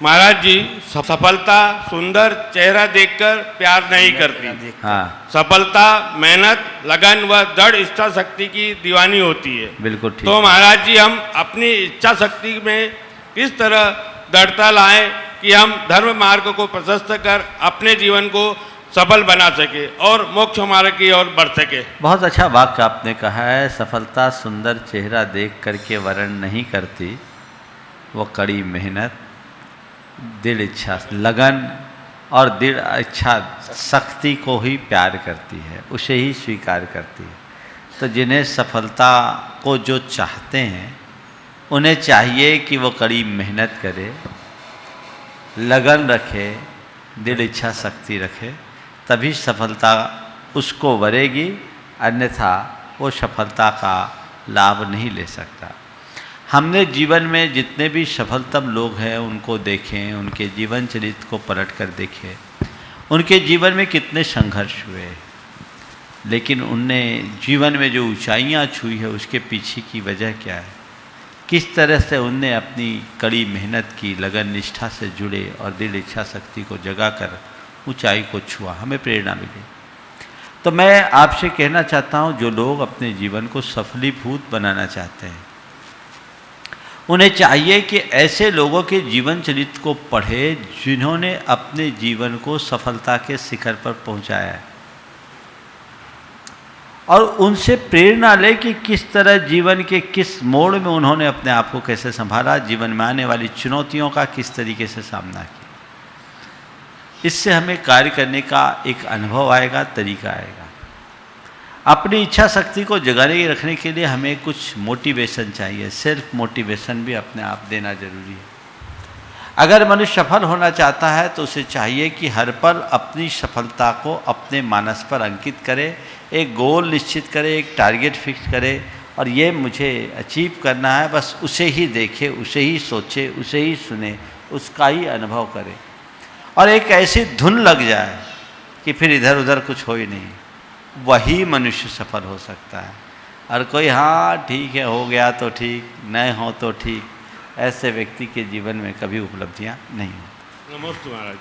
महाराज जी सफलता सुंदर चेहरा देखकर प्यार नहीं करती। हाँ। सफलता मेहनत लगन व दृढ़ इच्छा शक्ति की दीवानी होती है। बिल्कुल ठीक। तो महाराज जी हम अपनी इच्छा शक्ति में किस तरह दृढ़ता लाएँ कि हम धर्म मार्ग को प्रशस्त कर अपने जीवन को सफल बना सके और मोक्ष मार्ग की ओर बढ़ सके। बहुत अच्छा वाक्य आपने कहा है सफलता सुंदर चेहरा देख करके वर्ण नहीं करती वो कड़ी मेहनत दृढ़ इच्छा, लगन और दृढ़ इच्छा शक्ति को ही प्यार करती है, उसे ही स्वीकार करती है। तो जिन्हें सफलता को जो चाहते हैं, उन्हें चाहिए कि वो कड़ी मेहनत करे, लगन रखे दृढ़ इच्छा शक्ति रखे, तभी सफलता उसको वरेगी, अन्यथा वो सफलता का लाभ नहीं ले सकता। हमने जीवन में जितने भी सफलतम लोग हैं, उनको देखें, उनके जीवन चरित्र को पलट कर देखें। उनके जीवन में कितने संघर्ष हुए। लेकिन उनने जीवन में जो ऊंचाइयाँ छुई है, उसके पीछे की वजह क्या है? किस तरह से उनने अपनी कड़ी मेहनत की, लगन निष्ठा से जुड़े और दिल इच्छा शक्ति को जगा कर ऊंचाई को छुआ? हमें प्रेरणा मिली। तो मैं आपसे कहना चाहता हूँ, जो लोग अपने जीवन को सफलीभूत बनाना चाहते हैं उन्हें चाहिए कि ऐसे लोगों के जीवन चरित्र को पढ़े जिन्होंने अपने जीवन को सफलता के शिखर पर पहुँचाया है। और उनसे प्रेरणा ले कि किस तरह जीवन के किस मोड़ में उन्होंने अपने आप को कैसे संभाला, जीवन में आने वाली चुनौतियों का किस तरीके से सामना किया। इससे हमें कार्य करने का एक अनुभव आएगा, तरीका आएगा। अपनी इच्छा शक्ति को जगाने रखने के लिए हमें कुछ मोटिवेशन चाहिए। सेल्फ मोटिवेशन भी अपने आप देना ज़रूरी है। अगर मनुष्य सफल होना चाहता है तो उसे चाहिए कि हर पल अपनी सफलता को अपने मानस पर अंकित करे, एक गोल निश्चित करे, एक टारगेट फिक्स करे, और ये मुझे अचीव करना है, बस उसे ही देखे, उसे ही सोचे, उसे ही सुने, उसका ही अनुभव करे। और एक ऐसी धुन लग जाए कि फिर इधर उधर कुछ हो ही नहीं। वही मनुष्य सफल हो सकता है। और कोई हाँ ठीक है, हो गया तो ठीक नहीं हो तो ठीक। ऐसे व्यक्ति के जीवन में कभी उपलब्धियाँ नहीं होती। नमस्ते महाराज।